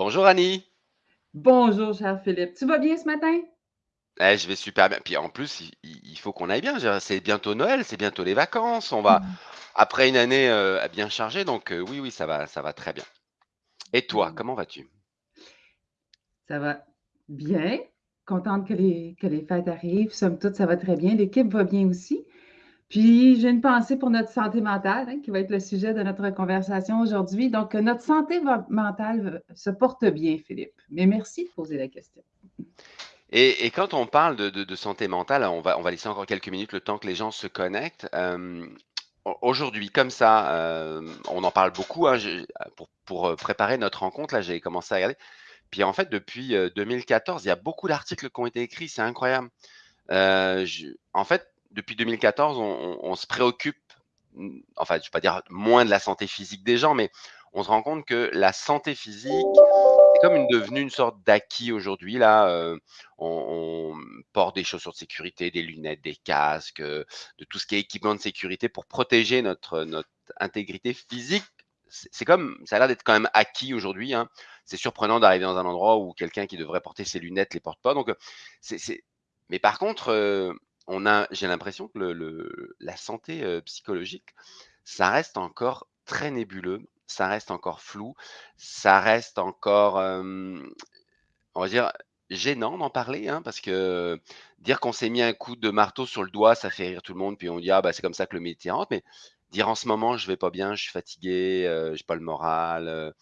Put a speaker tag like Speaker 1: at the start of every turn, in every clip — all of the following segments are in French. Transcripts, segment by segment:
Speaker 1: Bonjour Annie.
Speaker 2: Bonjour, cher Philippe. Tu vas bien ce matin?
Speaker 1: Eh, je vais super bien. Puis en plus, il, il- il faut qu'on aille bien. Je veux dire, C'est bientôt Noël, c'est bientôt les vacances. On va
Speaker 2: Mm.
Speaker 1: après une année euh, bien chargée, donc euh, oui, oui, ça va, ça va très bien. Et toi,
Speaker 2: Mm.
Speaker 1: comment vas-tu?
Speaker 2: Ça va bien. Contente que les, que les fêtes arrivent. Somme toute, ça va très bien. L'équipe va bien aussi. Puis, j'ai une pensée pour notre santé mentale, hein, qui va être le sujet de notre conversation aujourd'hui. Donc, euh, notre santé mentale se porte bien, Philippe. Mais merci de poser la question.
Speaker 1: Et, quand on parle de, santé mentale, on va, laisser encore quelques minutes le temps que les gens se connectent. Euh, au- Aujourd'hui, comme ça, euh, on en parle beaucoup. hein, pour, préparer notre rencontre, là, j'ai commencé à regarder. Puis en fait, depuis euh, 2014, il y a beaucoup d'articles qui ont été écrits. C'est incroyable. En fait, depuis 2014, on, se préoccupe, enfin, je ne vais pas dire moins de la santé physique des gens, mais on se rend compte que la santé physique est comme devenue une sorte d'acquis aujourd'hui. Là, euh, on, porte des chaussures de sécurité, des lunettes, des casques, euh, de tout ce qui est équipement de sécurité pour protéger notre, notre intégrité physique. C'est comme, ça a l'air d'être quand même acquis aujourd'hui. hein. C'est surprenant d'arriver dans un endroit où quelqu'un qui devrait porter ses lunettes les porte pas. Donc, euh, c'est, mais par contre, on a, j'ai l'impression que la santé psychologique, ça reste encore très nébuleux, ça reste encore flou, ça reste encore, on va dire, gênant d'en parler, hein, parce que dire qu'on s'est mis un coup de marteau sur le doigt, ça fait rire tout le monde, puis on dit ah bah c'est comme ça que le métier rentre, mais dire en ce moment je vais pas bien, je suis fatigué, euh, j'ai pas le moral,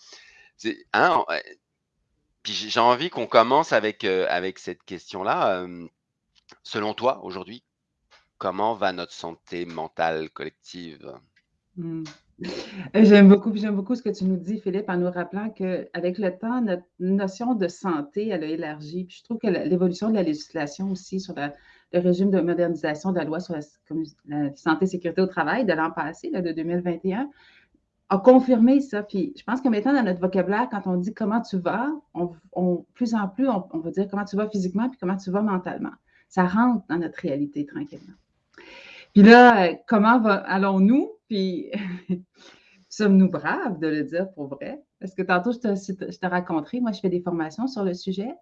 Speaker 1: hein, puis j'ai envie qu'on commence avec avec cette question-là. Selon toi, aujourd'hui, comment va notre santé mentale collective?
Speaker 2: Mm. Euh, J'aime beaucoup, j'aime beaucoup ce que tu nous dis, Philippe, en nous rappelant qu'avec le temps, notre notion de santé, elle a élargi. Puis je trouve que l'évolution de la législation aussi sur le régime de modernisation de la loi sur la, santé et sécurité au travail de l'an passé, là, de 2021, a confirmé ça. Puis je pense que maintenant, dans notre vocabulaire, quand on dit comment tu vas, on- plus en plus, on, on va dire comment tu vas physiquement puis comment tu vas mentalement. Ça rentre dans notre réalité tranquillement. Puis là, euh, comment allons-nous? Puis sommes-nous braves de le dire pour vrai? Parce que tantôt, je te, je te raconterai, moi, je fais des formations sur le sujet.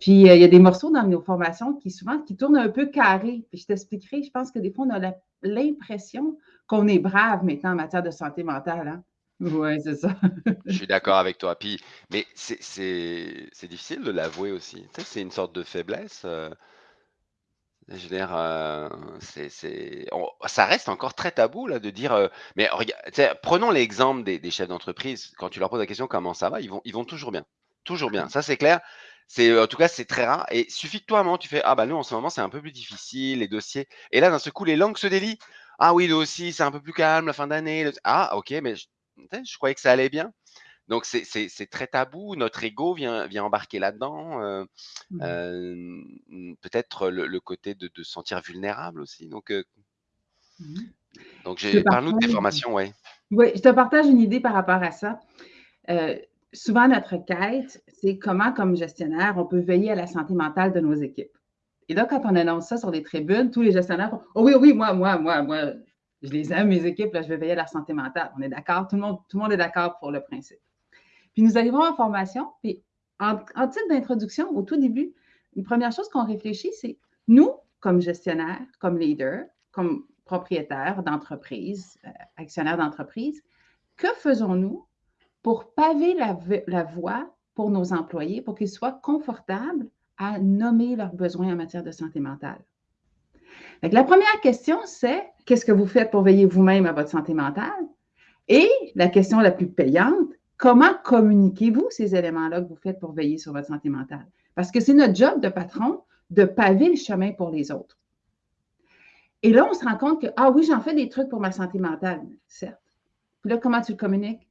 Speaker 2: Puis euh, il y a des morceaux dans nos formations qui souvent qui tournent un peu carrés. Puis je t'expliquerai, je pense que des fois, on a l'impression qu'on est brave maintenant en matière de santé mentale. Hein? Oui, c'est ça.
Speaker 1: Je suis d'accord avec toi. Puis, mais c'est difficile de l'avouer aussi. C'est une sorte de faiblesse. euh, je veux dire, euh, c'est, c'est- on- ça reste encore très tabou là de dire. euh, mais regarde, tu sais, prenons l'exemple des, des chefs d'entreprise. Quand tu leur poses la question comment ça va, ils vont, ils vont toujours bien, toujours bien. Ça c'est clair. C'est euh, en tout cas c'est très rare. Et suffit que toi à un moment tu fais ah bah nous en ce moment c'est un peu plus difficile les dossiers. Et là d'un seul coup les langues se délient. Ah oui nous aussi c'est un peu plus calme la fin d'année. le- Ah ok mais je, tu sais, je croyais que ça allait bien. Donc c'est très tabou. Notre ego vient, vient embarquer là-dedans. euh,
Speaker 2: Mhm.
Speaker 1: euh, peut-être le, le côté de, se sentir vulnérable aussi. Donc, euh, parle-nous de tes formations, ouais.
Speaker 2: oui, je te partage une idée par rapport à ça. Euh, souvent, notre quête, c'est comment, comme gestionnaire, on peut veiller à la santé mentale de nos équipes. Et là, quand on annonce ça sur les tribunes, tous les gestionnaires font Oh oui, oui, moi, moi, moi, moi, je les aime, mes équipes, là, je vais veiller à leur santé mentale. On est d'accord, tout le monde, tout le monde est d'accord pour le principe. Puis nous arrivons en formation, puis en, titre d'introduction, au tout début, une première chose qu'on réfléchit, c'est nous, comme gestionnaires, comme leaders, comme propriétaires d'entreprise, euh, actionnaires d'entreprise, que faisons-nous pour paver la, voie pour nos employés, pour qu'ils soient confortables à nommer leurs besoins en matière de santé mentale? La première question, c'est qu'est-ce que vous faites pour veiller vous-même à votre santé mentale? Et la question la plus payante, comment communiquez-vous ces éléments-là que vous faites pour veiller sur votre santé mentale? Parce que c'est notre job de patron de paver le chemin pour les autres. Et là, on se rend compte que, ah oui, j'en fais des trucs pour ma santé mentale, certes. Puis là, comment tu le communiques?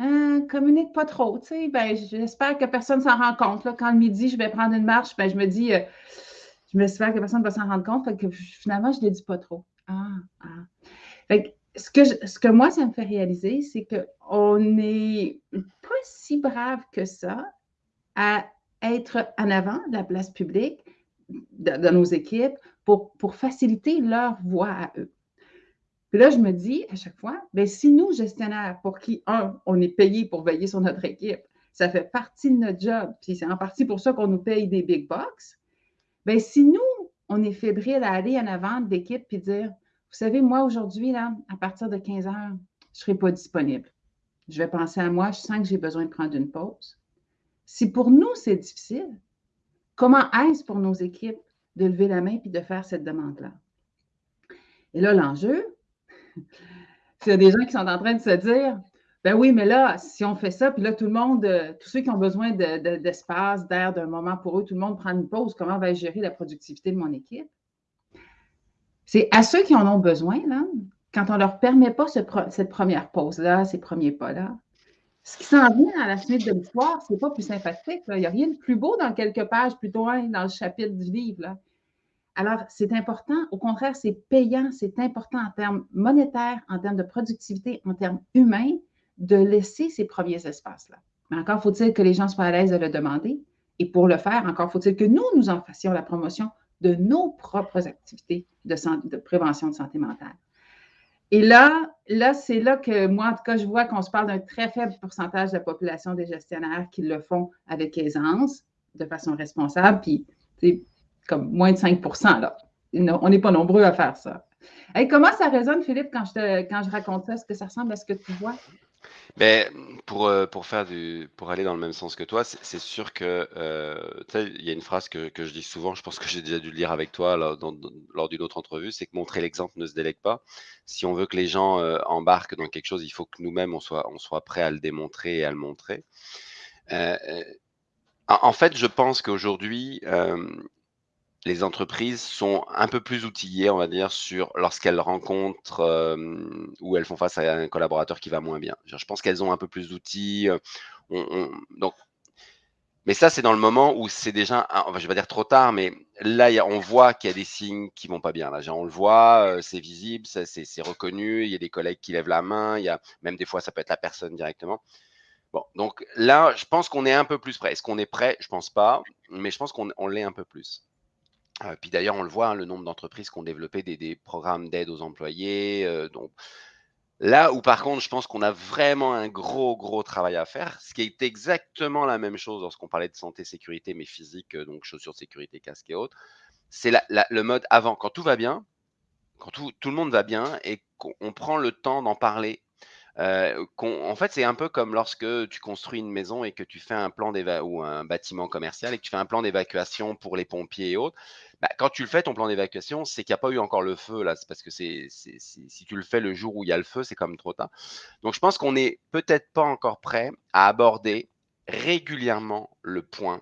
Speaker 2: Euh, communique pas trop, tu sais. Ben, j'espère que personne s'en rend compte. Quand le midi, je vais prendre une marche, ben, je me dis, euh, je m'espère que personne ne va s'en rendre compte. Finalement, je ne le dis pas trop. Ah, ah. Ce, que moi, ça me fait réaliser, c'est qu'on n'est pas si brave que ça à être en avant de la place publique, de, nos équipes, pour, faciliter leur voix à eux. Puis là, je me dis à chaque fois, bien, si nous, gestionnaires, pour qui, un, on est payé pour veiller sur notre équipe, Ça fait partie de notre job. Puis c'est en partie pour ça qu'on nous paye des big bucks. Bien, si nous, on est fébrile à aller en avant d'équipe puis dire, savez, moi, aujourd'hui, là, à partir de 15 heures, je ne serai pas disponible. Je vais penser à moi, je sens que j'ai besoin de prendre une pause. Si pour nous, c'est difficile, comment est-ce pour nos équipes de lever la main puis de faire cette demande-là? Et là, l'enjeu, c'est des gens qui sont en train de se dire, ben oui, mais là, si on fait ça, puis là, tout le monde, euh, tous ceux qui ont besoin d'espace, d'air, d'un moment pour eux, tout le monde prend une pause, comment va gérer la productivité de mon équipe? C'est à ceux qui en ont besoin, là, quand on ne leur permet pas cette première pause-là, ces premiers pas-là, ce qui s'en vient à la suite de l'histoire, ce n'est pas plus sympathique. Il n'y a rien de plus beau dans quelques pages plus loin dans le chapitre du livre. Alors, c'est important. Au contraire, c'est payant, c'est important en termes monétaires, en termes de productivité, en termes humains, de laisser ces premiers espaces-là. Mais encore faut-il que les gens soient à l'aise de le demander. Et pour le faire, encore faut-il que nous, nous en fassions la promotion de nos propres activités de, prévention de santé mentale. Et là, là c'est là que moi, en tout cas, je vois qu'on se parle d'un très faible pourcentage de la population des gestionnaires qui le font avec aisance, de façon responsable, puis comme moins de 5% là. On n'est pas nombreux à faire ça. Comment ça résonne, Philippe, quand je, quand je raconte ça? Est-ce que ça ressemble à ce que tu vois?
Speaker 1: Mais pour, euh, pour faire du pour aller dans le même sens que toi, c'est sûr que, euh, tu sais, il y a une phrase que que je dis souvent, je pense que j'ai déjà dû le lire avec toi lors d'une autre entrevue, c'est que montrer l'exemple ne se délègue pas. Si on veut que les gens, euh, embarquent dans quelque chose, il faut que nous-mêmes on soit on soit prêt à le démontrer et à le montrer. en fait, je pense qu'aujourd'hui, les entreprises sont un peu plus outillées, on va dire, sur lorsqu'elles rencontrent ou elles font face à un collaborateur qui va moins bien. Je pense qu'elles ont un peu plus d'outils. Mais ça, c'est dans le moment où c'est déjà, je vais dire trop tard, mais là, on voit qu'il y a des signes qui vont pas bien. Là, on le voit, c'est visible, c'est reconnu. Il y a des collègues qui lèvent la main. Il y a même des fois, ça peut être la personne directement. Bon, donc là, je pense qu'on est un peu plus prêt. Est-ce qu'on est prêt? Je pense pas, mais je pense qu'on l'est un peu plus. Euh, puis d'ailleurs, on le voit, hein, le nombre d'entreprises qui ont développé des, programmes d'aide aux employés. Euh, donc, là où par contre, je pense qu'on a vraiment un gros, gros travail à faire, ce qui est exactement la même chose lorsqu'on parlait de santé, sécurité, mais physique, euh, donc chaussures de sécurité, casque et autres, c'est le mode avant, quand tout va bien, quand tout, tout le monde va bien et qu'on prend le temps d'en parler en fait, c'est un peu comme lorsque tu construis une maison et que tu fais un plan ou un bâtiment commercial et que tu fais un plan d'évacuation pour les pompiers et autres. Bah, quand tu le fais, ton plan d'évacuation, c'est qu'il n'y a pas eu encore le feu là. C'est parce que si tu le fais le jour où il y a le feu, c'est comme trop tard. Donc, je pense qu'on n'est peut-être pas encore prêt à aborder régulièrement le point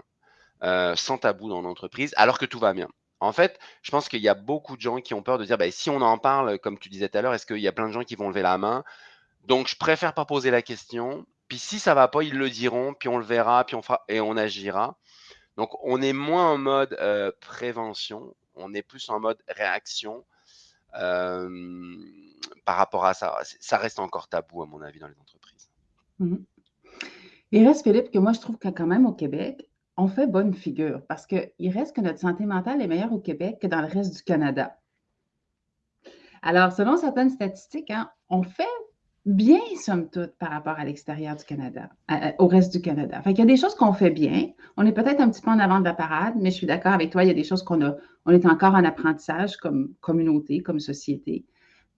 Speaker 1: sans tabou dans l'entreprise, alors que tout va bien. En fait, je pense qu'il y a beaucoup de gens qui ont peur de dire, bah, si on en parle, comme tu disais tout à l'heure, est-ce qu'il y a plein de gens qui vont lever la main? Donc, je préfère pas poser la question. Puis si ça va pas, ils le diront, puis on le verra, puis on fera et on agira. Donc, on est moins en mode euh, prévention, on est plus en mode réaction euh, par rapport à ça. Ça reste encore tabou, à mon avis, dans les entreprises.
Speaker 2: Il reste, Philippe, que moi, je trouve que quand même au Québec, on fait bonne figure parce qu'il reste que notre santé mentale est meilleure au Québec que dans le reste du Canada. Alors, selon certaines statistiques, hein, on fait bien, somme toute, par rapport à l'extérieur du Canada, au reste du Canada. Fait il y a des choses qu'on fait bien. On est peut-être un petit peu en avant de la parade, mais je suis d'accord avec toi, il y a des choses qu'on a, on est encore en apprentissage comme communauté, comme société.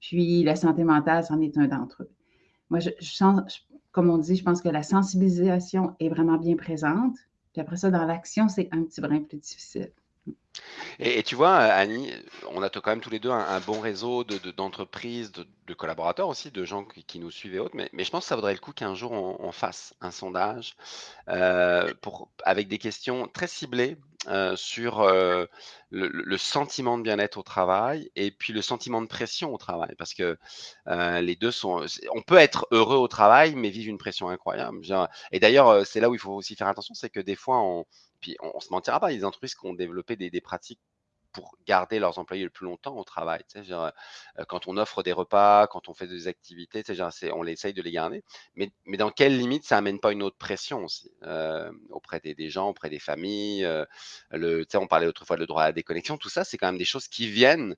Speaker 2: Puis la santé mentale, c'en est un d'entre eux. Moi, je, sens, comme on dit, je pense que la sensibilisation est vraiment bien présente. Puis après ça, dans l'action, c'est un petit brin plus difficile.
Speaker 1: Et, tu vois, Annie, on a quand même tous les deux un, bon réseau d'entreprises, de, collaborateurs aussi, de gens qui, nous suivent et autres. Mais, je pense que ça vaudrait le coup qu'un jour on, fasse un sondage euh, pour, avec des questions très ciblées euh, sur euh, le, sentiment de bien-être au travail et puis le sentiment de pression au travail. Parce que les deux sont. On peut être heureux au travail, mais vivre une pression incroyable. Et d'ailleurs, c'est là où il faut aussi faire attention, c'est que des fois, on puis on, ne se mentira pas, des entreprises qui ont développé des, pratiques pour garder leurs employés le plus longtemps au travail. Euh, quand on offre des repas, quand on fait des activités, on essaye de les garder. Mais, dans quelle limite ça amène pas une autre pression aussi euh, auprès des, gens, auprès des familles euh, le, On parlait autrefois de le droit à la déconnexion. Tout ça, c'est quand même des choses qui viennent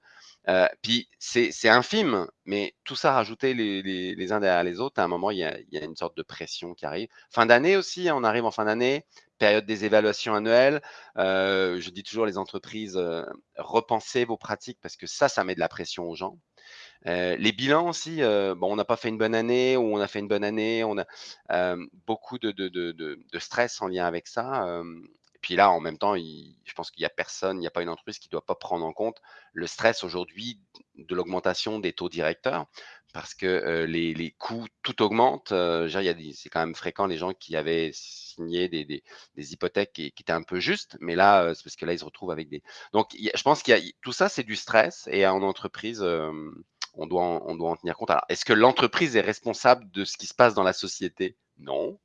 Speaker 1: Puis c'est infime, mais tout ça rajouté les, les, uns derrière les autres, à un moment, il y, a, une sorte de pression qui arrive. Fin d'année aussi, hein, on arrive en fin d'année, période des évaluations annuelles. Je dis toujours les entreprises, repensez vos pratiques parce que ça, ça met de la pression aux gens. les bilans aussi, on n'a pas fait une bonne année ou on a fait une bonne année, on a beaucoup de, stress en lien avec ça. Et puis là, en même temps, je pense qu'il n'y a personne, il n'y a pas une entreprise qui ne doit pas prendre en compte le stress aujourd'hui de l'augmentation des taux directeurs parce que les, coûts, tout augmente. c'est quand même fréquent les gens qui avaient signé des, hypothèques qui, étaient un peu justes, mais là, c'est parce que là, ils se retrouvent avec des. Donc, je pense qu'il tout ça, c'est du stress et en entreprise, on, doit en, on doit en tenir compte. Alors, est-ce que l'entreprise est responsable de ce qui se passe dans la société? Non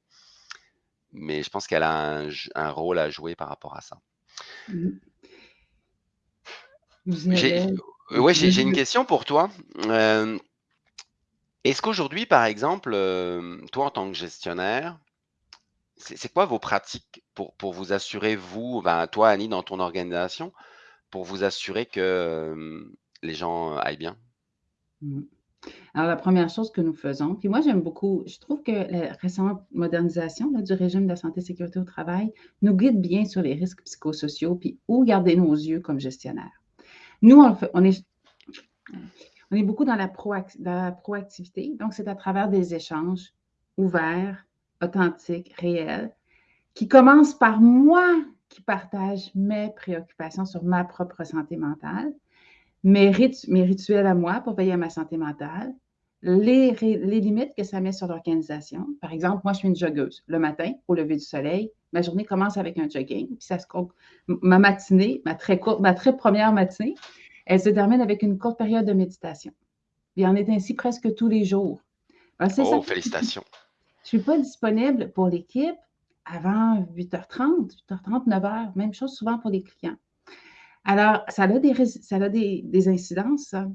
Speaker 1: mais je pense qu'elle a un, rôle à jouer par rapport à ça. Mmh. J'ai ouais, j'ai une question pour toi. est-ce qu'aujourd'hui, par exemple, toi en tant que gestionnaire, c'est quoi vos pratiques pour, pour vous assurer, vous, ben, toi Annie, dans ton organisation, pour vous assurer que les gens aillent bien?
Speaker 2: Mmh. Alors, la première chose que nous faisons, puis moi, j'aime beaucoup, je trouve que la récente modernisation du régime de la santé et sécurité au travail nous guide bien sur les risques psychosociaux, puis où garder nos yeux comme gestionnaires. Nous, on, est, on est beaucoup dans la, proactivité, donc c'est à travers des échanges ouverts, authentiques, réels, qui commencent par moi qui partage mes préoccupations sur ma propre santé mentale mes, rituels à moi pour veiller à ma santé mentale, les, limites que ça met sur l'organisation. Par exemple, moi, je suis une joggeuse. Le matin, au lever du soleil, ma journée commence avec un jogging, puis ça se ma matinée, ma très courte, ma très première matinée, elle se termine avec une courte période de méditation. Il en est ainsi presque tous les jours.
Speaker 1: Oh, félicitations.
Speaker 2: Je ne suis pas disponible pour l'équipe avant 8h30, 8h30, 9h, même chose souvent pour les clients. Alors, ça a des, ça a des, des incidences, ça.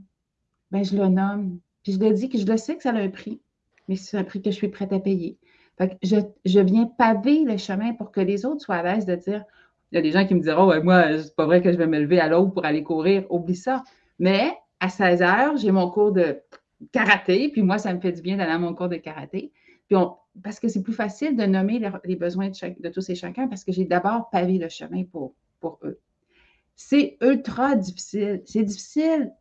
Speaker 2: Ben, je le nomme. Puis je le dis que je le sais que ça a un prix, mais c'est un prix que je suis prête à payer. Fait que je, viens paver le chemin pour que les autres soient à l'aise de dire il y a des gens qui me diront ouais, Moi, c'est pas vrai que je vais me lever à l'aube pour aller courir. Oublie ça. Mais à 16 heures, j'ai mon cours de karaté, puis moi, ça me fait du bien d'aller à mon cours de karaté. Puis parce que c'est plus facile de nommer les, besoins de, tous et chacun parce que j'ai d'abord pavé le chemin pour eux. C'est ultra difficile. C'est difficile.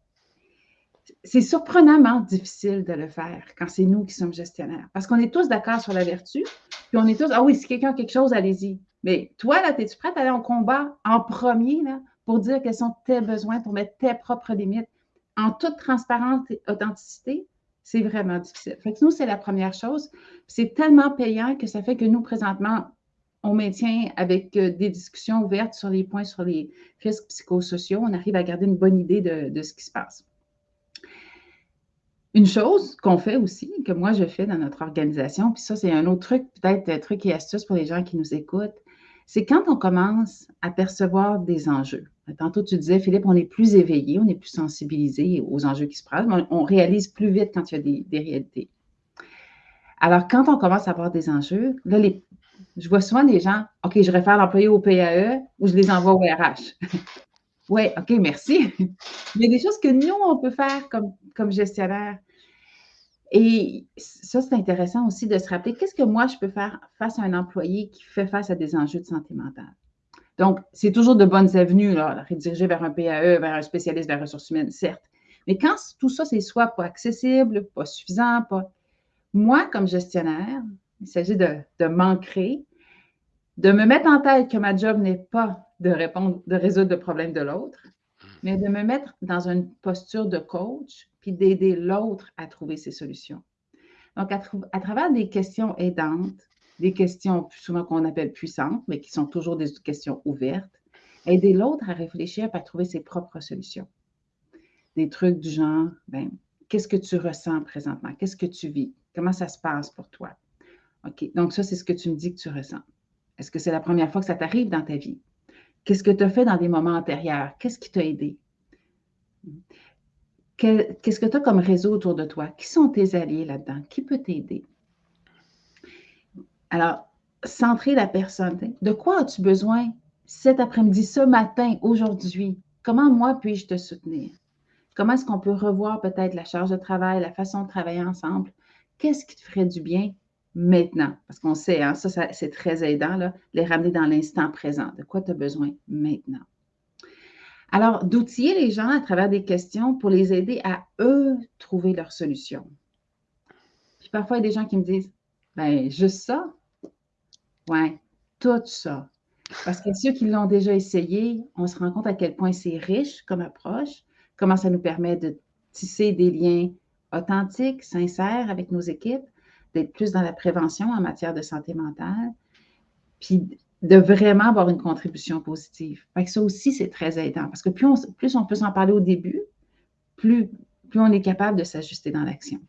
Speaker 2: C'est surprenamment difficile de le faire quand c'est nous qui sommes gestionnaires. Parce qu'on est tous d'accord sur la vertu, puis on est tous, ah oui, si quelqu'un a quelque chose, allez-y. Mais toi, là, es-tu prête à aller en combat en premier, là, pour dire quels sont tes besoins, pour mettre tes propres limites? En toute transparence et authenticité? C'est vraiment difficile. Fait que nous, c'est la première chose. C'est tellement payant que ça fait que nous, présentement, on maintient avec euh, des discussions ouvertes sur les points sur les risques psychosociaux, on arrive à garder une bonne idée de, ce qui se passe. Une chose qu'on fait aussi, que moi je fais dans notre organisation, puis ça c'est un autre truc, peut-être un truc et astuce pour les gens qui nous écoutent, c'est quand on commence à percevoir des enjeux. Tantôt tu disais, Philippe, on est plus éveillé, on est plus sensibilisé aux enjeux qui se passent, on, réalise plus vite quand il y a des, des réalités. Alors, quand on commence à avoir des enjeux, là, les, je vois souvent des gens, OK, je réfère l'employé au PAE ou je les envoie au RH. oui, OK, merci. Il y a des choses que nous, on peut faire comme, comme gestionnaire. Et ça, c'est intéressant aussi de se rappeler qu'est-ce que moi, je peux faire face à un employé qui fait face à des enjeux de santé mentale? Donc, c'est toujours de bonnes avenues, là, rediriger vers un PAE, vers un spécialiste, vers les ressources humaines, certes. Mais quand tout ça, c'est soit pas accessible, pas suffisant, pas. Moi, comme gestionnaire, il s'agit de, de m'ancrer, de me mettre en tête que ma job n'est pas de répondre, de résoudre le problème de l'autre, mais de me mettre dans une posture de coach, puis d'aider l'autre à trouver ses solutions. Donc, à, à, travers des questions aidantes, des questions souvent qu'on appelle puissantes, mais qui sont toujours des questions ouvertes, aider l'autre à réfléchir à trouver ses propres solutions. Des trucs du genre, ben, qu'est-ce que tu ressens présentement? Qu'est-ce que tu vis? Comment ça se passe pour toi? OK, donc ça, c'est ce que tu me dis que tu ressens. Est-ce que c'est la première fois que ça t'arrive dans ta vie? Qu'est-ce que tu as fait dans des moments antérieurs? Qu'est-ce qui t'a aidé? Qu'est-ce que tu as comme réseau autour de toi? Qui sont tes alliés là-dedans? Qui peut t'aider? Alors, centrer la personne. De quoi as-tu besoin cet après-midi, ce matin, aujourd'hui? Comment moi puis-je te soutenir? Comment est-ce qu'on peut revoir peut-être la charge de travail, la façon de travailler ensemble? Qu'est-ce qui te ferait du bien maintenant? Parce qu'on sait, hein, ça, c'est très aidant, là, les ramener dans l'instant présent. De quoi tu as besoin maintenant? Alors, d'outiller les gens à travers des questions pour les aider à eux trouver leur solution. Puis parfois, il y a des gens qui me disent Ben, juste ça? Ouais, tout ça. Parce que ceux qui l'ont déjà essayé, on se rend compte à quel point c'est riche comme approche, comment ça nous permet de tisser des liens authentiques, sincères avec nos équipes, d'être plus dans la prévention en matière de santé mentale, puis de vraiment avoir une contribution positive. Ça aussi, c'est très aidant parce que plus on, peut s'en parler au début, plus, on est capable de s'ajuster dans l'action.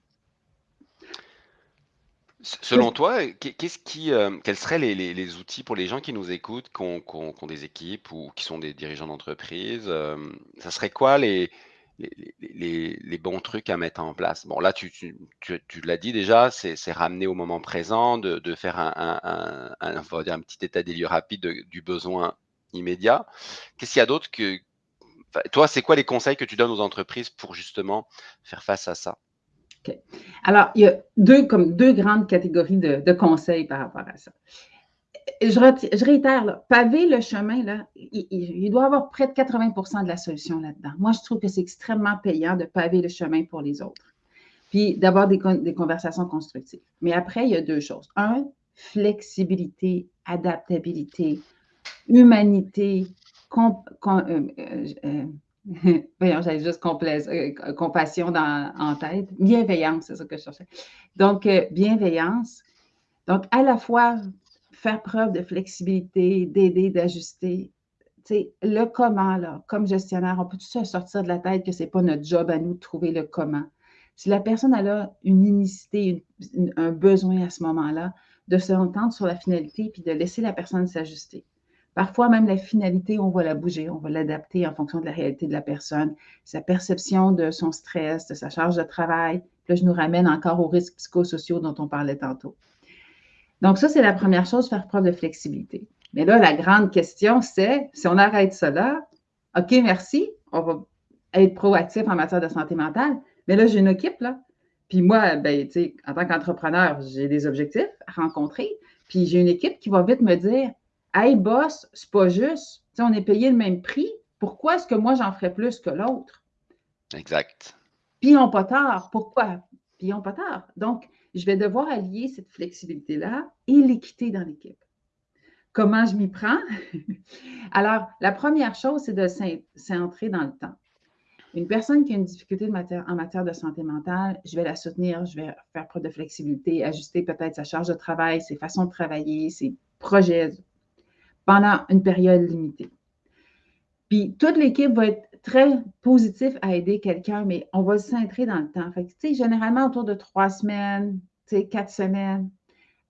Speaker 1: Selon toi, euh, quels seraient les, outils pour les gens qui nous écoutent, qui ont, des équipes ou qui sont des dirigeants d'entreprise? Euh, ça serait quoi les, les, bons trucs à mettre en place? Bon, là, tu, l'as dit déjà, c'est ramener au moment présent, de, faire un, un, petit état des lieux rapide du besoin immédiat. Qu'est-ce qu'il y a d'autre que... toi, c'est quoi les conseils que tu donnes aux entreprises pour justement faire face à ça?
Speaker 2: Alors, il y a deux, comme deux grandes catégories de, conseils par rapport à ça. Je, réitère, paver le chemin, là, il, doit avoir près de 80% de la solution là-dedans. Moi, je trouve que c'est extrêmement payant de paver le chemin pour les autres. Puis d'avoir des, conversations constructives. Mais après, il y a deux choses. Un, flexibilité, adaptabilité, humanité, euh, euh, euh, Voyons, j'avais juste compassion dans, en tête. Bienveillance, c'est ça que je cherchais. Donc, bienveillance. Donc, à la fois, faire preuve de flexibilité, d'aider, d'ajuster. Le comment, là, comme gestionnaire, on peut tout ça sortir de la tête que ce n'est pas notre job à nous de trouver le comment. Si la personne a une unicité, un besoin à ce moment-là, de se entendre sur la finalité puis de laisser la personne s'ajuster. Parfois, même la finalité, on va la bouger, on va l'adapter en fonction de la réalité de la personne, sa perception de son stress, de sa charge de travail. là, je nous ramène encore aux risques psychosociaux dont on parlait tantôt. Donc, ça, c'est la première chose, faire preuve de flexibilité. Mais là, la grande question, c'est si on arrête cela, OK, merci, on va être proactif en matière de santé mentale, mais là, j'ai une équipe, là. Puis moi, ben, en tant qu'entrepreneur, j'ai des objectifs à rencontrer. Puis j'ai une équipe qui va vite me dire Hey, boss, c'est pas juste. on est payé le même prix. Pourquoi est-ce que moi, j'en ferais plus que l'autre?
Speaker 1: Exact.
Speaker 2: Puis ils n'ont pas tard. Pourquoi? Puis ils n'ont pas tard. Donc, je vais devoir allier cette flexibilité-là et l'équité dans l'équipe. Comment je m'y prends? Alors, la première chose, c'est de s'entrer dans le temps. Une personne qui a une difficulté en matière de santé mentale, je vais la soutenir, je vais faire preuve de flexibilité, ajuster peut-être sa charge de travail, ses façons de travailler, ses projets, pendant une période limitée. Puis toute l'équipe va être très positive à aider quelqu'un, mais on va le centrer dans le temps. Généralement autour de trois semaines, quatre semaines.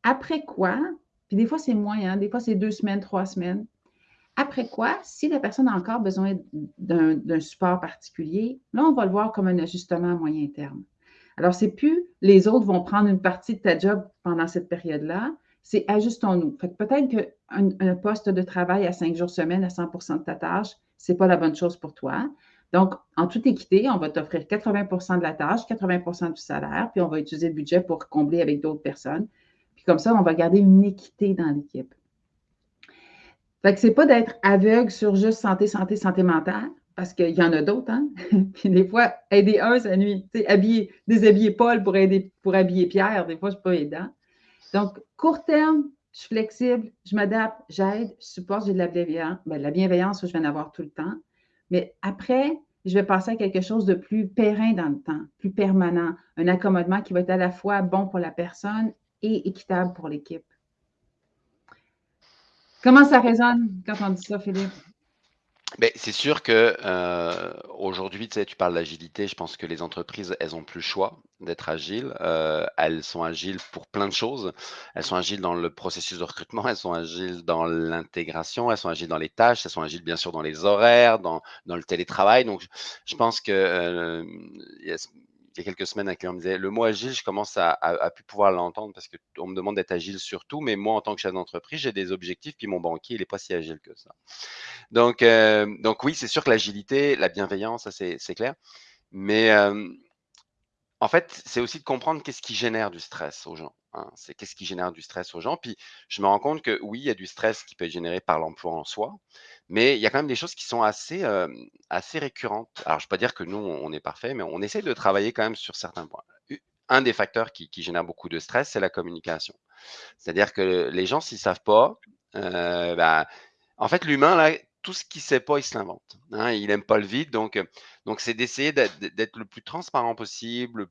Speaker 2: Après quoi, puis des fois c'est moins, hein, des fois c'est deux semaines, trois semaines. Après quoi, si la personne a encore besoin d'un support particulier, là, on va le voir comme un ajustement à moyen terme. Alors, c'est plus les autres vont prendre une partie de ta job pendant cette période-là, c'est ajustons-nous. peut-être qu'un un poste de travail à cinq jours semaine à 100% de ta tâche, ce n'est pas la bonne chose pour toi. Donc, en toute équité, on va t'offrir 80% de la tâche, 80% du salaire, puis on va utiliser le budget pour combler avec d'autres personnes. Puis comme ça, on va garder une équité dans l'équipe. Fait que c'est pas d'être aveugle sur juste santé, santé, santé mentale, parce qu'il y en a d'autres, hein? puis des fois, aider un, ça nuit. Tu habiller, déshabiller Paul pour aider, pour habiller Pierre, des fois, c'est pas aidant. Donc, court terme, je suis flexible, je m'adapte, j'aide, je supporte, j'ai de la bienveillance. Ben, la bienveillance, je vais en avoir tout le temps. Mais après, je vais passer à quelque chose de plus périn dans le temps, plus permanent, un accommodement qui va être à la fois bon pour la personne et équitable pour l'équipe. Comment ça résonne quand on dit ça, Philippe?
Speaker 1: C'est sûr que euh, aujourd'hui, tu sais, tu parles d'agilité. Je pense que les entreprises, elles ont plus le choix d'être agiles. Euh, elles sont agiles pour plein de choses. Elles sont agiles dans le processus de recrutement, elles sont agiles dans l'intégration, elles sont agiles dans les tâches, elles sont agiles bien sûr dans les horaires, dans, dans le télétravail. Donc, je pense que euh, il y a quelques semaines, un client me disait le mot agile, je commence à, plus pouvoir l'entendre parce qu'on me demande d'être agile sur tout, mais moi, en tant que chef d'entreprise, j'ai des objectifs, puis mon banquier, il n'est pas si agile que ça. Donc, euh, donc oui, c'est sûr que l'agilité, la bienveillance, ça c'est clair. Mais en fait, c'est aussi de comprendre qu'est-ce qui génère du stress aux gens. Hein. C'est qu'est-ce qui génère du stress aux gens? Puis je me rends compte que oui, il y a du stress qui peut être généré par l'emploi en soi, mais il y a quand même des choses qui sont assez, assez récurrentes. Alors, je ne peux pas dire que nous, on est parfait, mais on essaie de travailler quand même sur certains points. Un des facteurs qui, génère beaucoup de stress, c'est la communication. C'est-à-dire que les gens, s'ils ne savent pas, ben, en fait, l'humain, là, tout ce qu'il ne sait pas, il se l'invente. Hein. il n'aime pas le vide. Donc, donc c'est d'essayer d'être le plus transparent possible,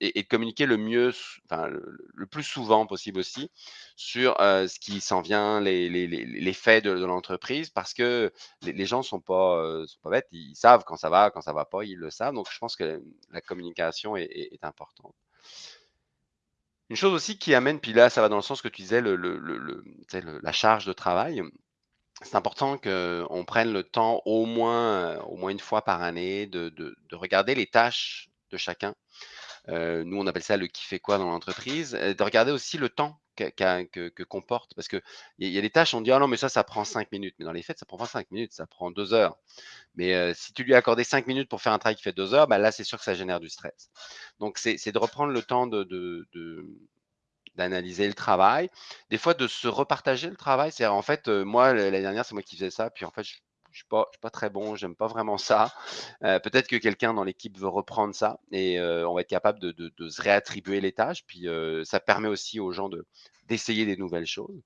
Speaker 1: et, de communiquer le mieux, le, plus souvent possible aussi sur ce qui s'en vient, les, faits de, l'entreprise, parce que les, gens ne sont pas, sont pas bêtes. Ils savent quand ça va, quand ça ne va pas, ils le savent. Donc, je pense que la communication est, importante. Une chose aussi qui amène, puis là, ça va dans le sens que tu disais, le, la charge de travail c'est important qu'on prenne le temps au moins, au moins une fois par année de, regarder les tâches de chacun. Euh, nous, on appelle ça le qui fait quoi dans l'entreprise. De regarder aussi le temps que, comporte. Parce qu'il y, y a des tâches, on dit Ah non, mais ça, ça prend cinq minutes. Mais dans les faits, ça prend pas cinq minutes, ça prend deux heures. Mais euh, si tu lui as accordé cinq minutes pour faire un travail qui fait deux heures, bah là, c'est sûr que ça génère du stress. Donc, c'est de reprendre le temps de, d'analyser le travail, des fois de se repartager le travail. C'est en fait, moi, l'année dernière, c'est moi qui faisais ça, puis en fait, je ne suis, pas, très bon, j'aime pas vraiment ça. Peut-être que quelqu'un dans l'équipe veut reprendre ça et on va être capable de, se réattribuer les tâches. Puis ça permet aussi aux gens d'essayer des nouvelles choses.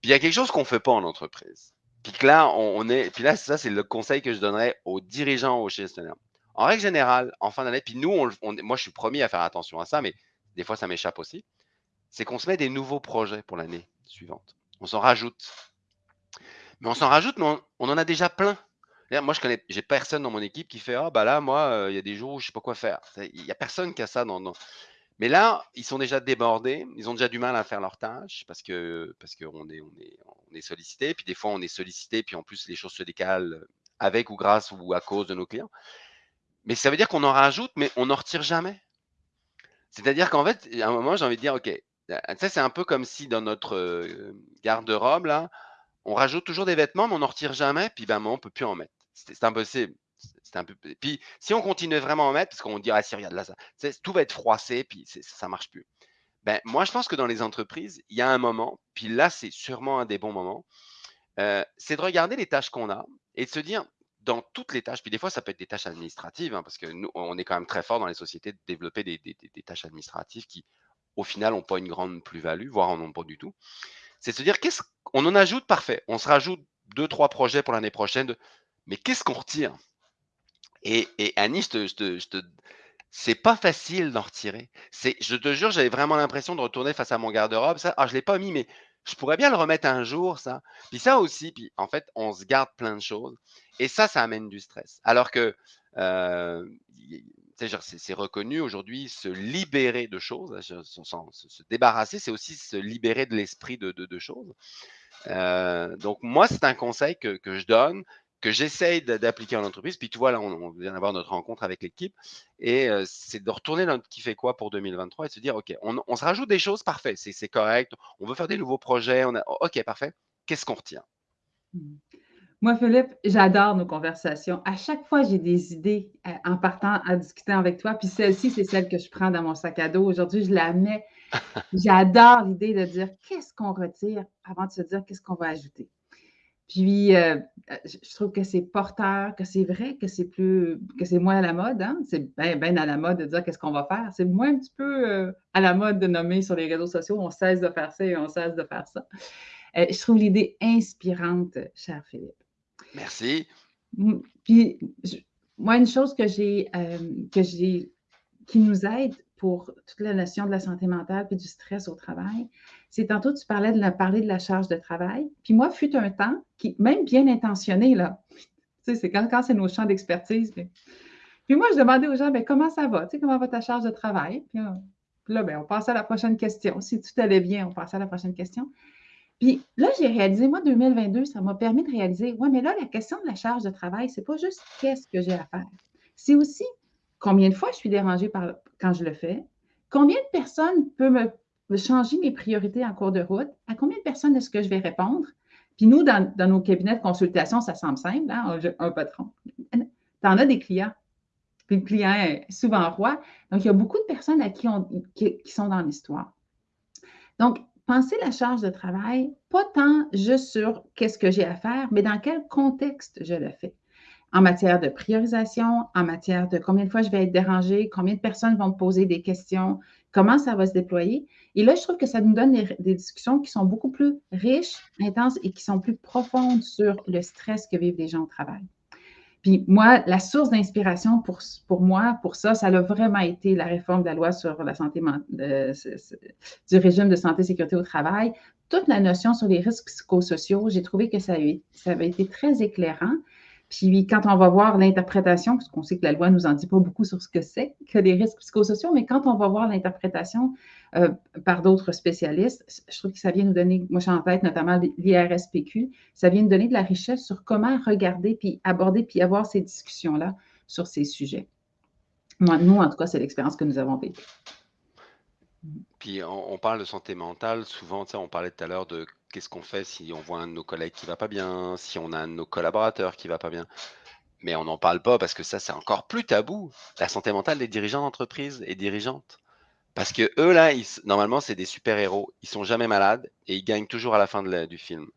Speaker 1: Puis il y a quelque chose qu'on ne fait pas en entreprise. Puis là, on, est, puis ça, c'est le conseil que je donnerais aux dirigeants, aux gestionnaires. En règle générale, en fin d'année, puis nous, moi, je suis promis à faire attention à ça, mais des fois, ça m'échappe aussi c'est qu'on se met des nouveaux projets pour l'année suivante. On s'en rajoute. Mais on s'en rajoute, mais on, en a déjà plein. Moi, je connais, j'ai personne dans mon équipe qui fait Ah, bah là, moi, euh, il y a des jours où je ne sais pas quoi faire. Il n'y a personne qui a ça dans, Mais là, ils sont déjà débordés, ils ont déjà du mal à faire leurs tâches parce que parce qu'on est, on est, est sollicité. Puis des fois, on est sollicité, puis en plus, les choses se décalent avec ou grâce ou à cause de nos clients. Mais ça veut dire qu'on en rajoute, mais on n'en retire jamais. C'est-à-dire qu'en fait, à un moment, j'ai envie de dire, OK, ça, c'est un peu comme si dans notre garde-robe, là, on rajoute toujours des vêtements, mais on n'en retire jamais, puis ben, on ne peut plus en mettre. C'est impossible. Un peu... Puis si on continue vraiment à en mettre, parce qu'on dit, ah si, regarde là, tout va être froissé, puis ça ne marche plus. Ben, moi, je pense que dans les entreprises, il y a un moment, puis là, c'est sûrement un des bons moments, c'est de regarder les tâches qu'on a et de se dire, dans toutes les tâches, puis des fois, ça peut être des tâches administratives, hein, parce que nous, on est quand même très fort dans les sociétés de développer des tâches administratives qui, au final, n'ont pas une grande plus-value, voire en ont pas du tout. C'est se dire, qu'est-ce qu'on en ajoute, parfait. On se rajoute deux, trois projets pour l'année prochaine, mais qu'est-ce qu'on retire? Et, Annie, je te, c'est pas facile d'en retirer. C'est, je te jure, j'avais vraiment l'impression de retourner face à mon garde-robe. Ça, ah, je l'ai pas mis, mais je pourrais bien le remettre un jour, ça. Puis ça aussi, puis en fait, on se garde plein de choses. Et ça, ça amène du stress. Alors que euh, c'est reconnu aujourd'hui, se libérer de choses, hein, se, débarrasser, c'est aussi se libérer de l'esprit de, choses. Euh, donc, moi, c'est un conseil que, je donne, que j'essaye d'appliquer en entreprise. Puis, tu vois, là, on, vient d'avoir notre rencontre avec l'équipe. Et euh, c'est de retourner dans qui fait quoi pour 2023 et se dire, OK, on, se rajoute des choses, parfait, c'est correct. On veut faire des nouveaux projets. On a, OK, parfait. Qu'est-ce qu'on retient?
Speaker 2: Mmh. Moi, Philippe, j'adore nos conversations. À chaque fois, j'ai des idées euh, en partant à discuter avec toi. Puis celle-ci, c'est celle que je prends dans mon sac à dos. Aujourd'hui, je la mets. J'adore l'idée de dire qu'est-ce qu'on retire avant de se dire qu'est-ce qu'on va ajouter. Puis, euh, je trouve que c'est porteur, que c'est vrai, que c'est plus, que c'est moins à la mode. Hein. C'est bien, à la mode de dire qu'est-ce qu'on va faire. C'est moins un petit peu euh, à la mode de nommer sur les réseaux sociaux, on cesse de faire ça et on cesse de faire ça. je trouve l'idée inspirante, cher Philippe.
Speaker 1: Merci.
Speaker 2: Puis, moi, une chose que j'ai, euh, que j'ai, qui nous aide pour toute la notion de la santé mentale et du stress au travail, c'est tantôt tu parlais de la, parler de la charge de travail. Puis moi, fut un temps qui, même bien intentionné, là, tu sais, c'est quand, c'est nos champs d'expertise. Puis, moi, je demandais aux gens, bien, comment ça va? Tu sais, comment va ta charge de travail? Puis, là, bien, on passe à la prochaine question. Si tout allait bien, on passe à la prochaine question. Puis là, j'ai réalisé, moi, 2022, ça m'a permis de réaliser, ouais, mais là, la question de la charge de travail, c'est pas juste qu'est-ce que j'ai à faire. C'est aussi combien de fois je suis dérangée par, quand je le fais, combien de personnes peuvent me, changer mes priorités en cours de route, à combien de personnes est-ce que je vais répondre? Puis nous, dans, nos cabinets de consultation, ça semble simple, hein, un patron. Tu en as des clients. puis le client est souvent roi. Donc, il y a beaucoup de personnes à qui, on, qui, sont dans l'histoire. Donc, pensez la charge de travail, pas tant juste sur qu'est-ce que j'ai à faire, mais dans quel contexte je le fais. En matière de priorisation, en matière de combien de fois je vais être dérangé, combien de personnes vont me poser des questions, comment ça va se déployer. Et là, je trouve que ça nous donne des, discussions qui sont beaucoup plus riches, intenses et qui sont plus profondes sur le stress que vivent les gens au travail. Puis moi, la source d'inspiration pour, pour moi, pour ça, ça a vraiment été la réforme de la loi sur la santé du régime de santé sécurité au travail. Toute la notion sur les risques psychosociaux, j'ai trouvé que ça, ça avait été très éclairant. Puis quand on va voir l'interprétation, parce qu'on sait que la loi ne nous en dit pas beaucoup sur ce que c'est que les risques psychosociaux, mais quand on va voir l'interprétation euh, par d'autres spécialistes, je trouve que ça vient nous donner, moi j'ai en tête notamment l'IRSPQ, ça vient nous donner de la richesse sur comment regarder, puis aborder, puis avoir ces discussions-là sur ces sujets. Moi, nous, en tout cas, c'est l'expérience que nous avons vécue.
Speaker 1: Puis on, on, parle de santé mentale, souvent, on parlait tout à l'heure de qu'est-ce qu'on fait si on voit un de nos collègues qui va pas bien, si on a un de nos collaborateurs qui va pas bien? Mais on n'en parle pas parce que ça, c'est encore plus tabou. La santé mentale des dirigeants d'entreprise et dirigeantes. Parce que eux, là, normalement, c'est des super-héros. Ils sont jamais malades et ils gagnent toujours à la fin du film.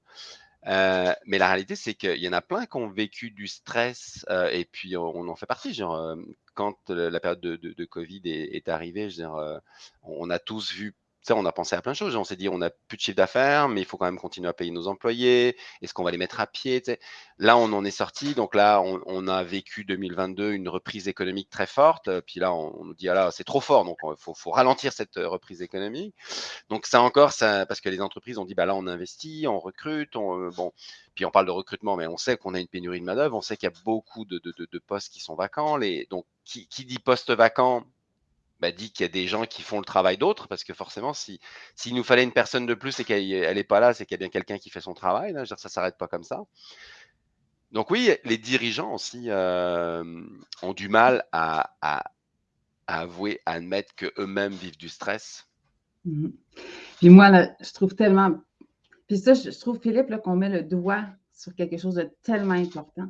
Speaker 1: Euh, mais la réalité, c'est qu'il y en a plein qui ont vécu du stress euh, et puis on, en fait partie. Euh, quand la période de, Covid est, arrivée, on a tous vu on a pensé à plein de choses. On s'est dit, on n'a plus de chiffre d'affaires, mais il faut quand même continuer à payer nos employés. Est-ce qu'on va les mettre à pied Là, on en est sorti. Donc là, on, a vécu 2022 une reprise économique très forte. Puis là, on, nous dit, ah là, c'est trop fort. Donc, il faut, ralentir cette euh, reprise économique. Donc, ça encore, ça, parce que les entreprises ont dit, bah là, on investit, on recrute. On, euh, bon, puis on parle de recrutement, mais on sait qu'on a une pénurie de main-d'œuvre. On sait qu'il y a beaucoup de, postes qui sont vacants. Les, donc, qui, qui dit poste vacant? Bah, dit qu'il y a des gens qui font le travail d'autres, parce que forcément, si s'il nous fallait une personne de plus et qu'elle n'est pas là, c'est qu'il y a bien quelqu'un qui fait son travail. Là, ça ne s'arrête pas comme ça. Donc oui, les dirigeants aussi euh, ont du mal à, avouer, à admettre qu'eux-mêmes vivent du stress.
Speaker 2: Mmh Puis moi, là, je trouve tellement... Puis ça, je trouve, Philippe, qu'on met le doigt sur quelque chose de tellement important.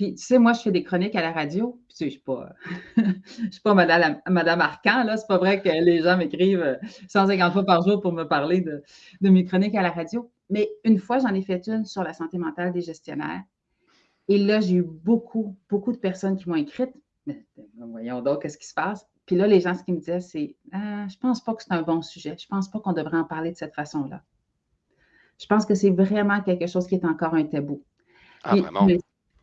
Speaker 2: Puis, tu sais, moi, je fais des chroniques à la radio. Puis, tu sais, je ne suis pas, je suis pas Madame, Madame Arcan, là. C'est pas vrai que les gens m'écrivent 150 fois par jour pour me parler de, mes chroniques à la radio. Mais une fois, j'en ai fait une sur la santé mentale des gestionnaires. Et là, j'ai eu beaucoup, beaucoup de personnes qui m'ont écrite. Mais, voyons donc, qu'est-ce qui se passe? Puis là, les gens, ce qu'ils me disaient, c'est ah, Je pense pas que c'est un bon sujet. Je pense pas qu'on devrait en parler de cette façon-là. Je pense que c'est vraiment quelque chose qui est encore un tabou.
Speaker 1: Ah, vraiment?